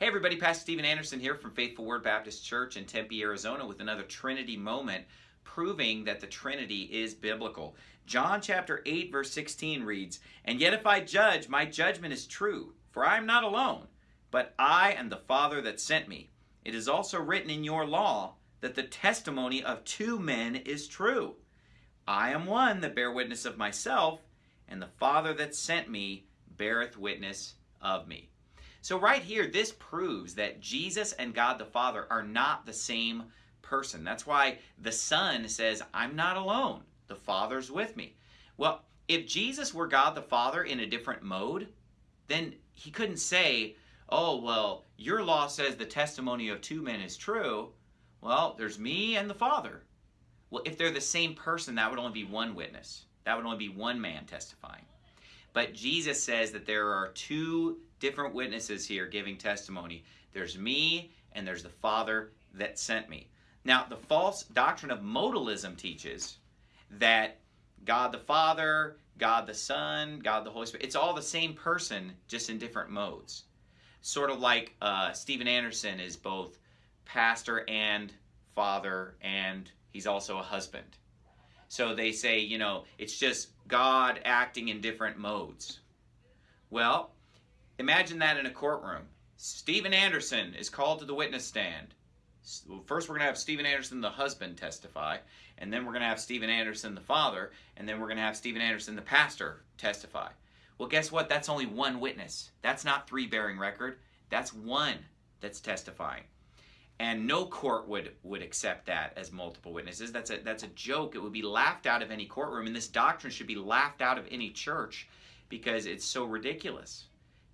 Hey everybody, Pastor Steven Anderson here from Faithful Word Baptist Church in Tempe, Arizona with another Trinity moment proving that the Trinity is biblical. John chapter 8 verse 16 reads, And yet if I judge, my judgment is true, for I am not alone, but I and the Father that sent me. It is also written in your law that the testimony of two men is true. I am one that bear witness of myself, and the Father that sent me beareth witness of me. So right here, this proves that Jesus and God the Father are not the same person. That's why the Son says, I'm not alone. The Father's with me. Well, if Jesus were God the Father in a different mode, then he couldn't say, oh, well, your law says the testimony of two men is true. Well, there's me and the Father. Well, if they're the same person, that would only be one witness. That would only be one man testifying. But Jesus says that there are two different witnesses here giving testimony. There's me and there's the Father that sent me. Now, the false doctrine of modalism teaches that God the Father, God the Son, God the Holy Spirit, it's all the same person, just in different modes. Sort of like uh, Steven Anderson is both pastor and father, and he's also a husband. So they say, you know, it's just God acting in different modes. Well, imagine that in a courtroom. Steven Anderson is called to the witness stand. First, we're going to have Steven Anderson, the husband, testify, and then we're going to have Steven Anderson, the father, and then we're going to have Steven Anderson, the pastor, testify. Well, guess what? That's only one witness. That's not three bearing record. That's one that's testifying and no court would would accept that as multiple witnesses. That's a that's a joke. It would be laughed out of any courtroom and this doctrine should be laughed out of any church because it's so ridiculous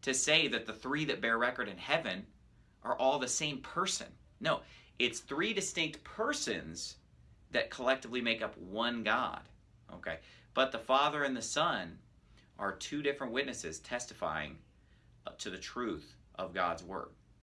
to say that the three that bear record in heaven are all the same person. No it's three distinct persons that collectively make up one god okay? But the father and the son are two different witnesses testifying uh, to the truth of god's word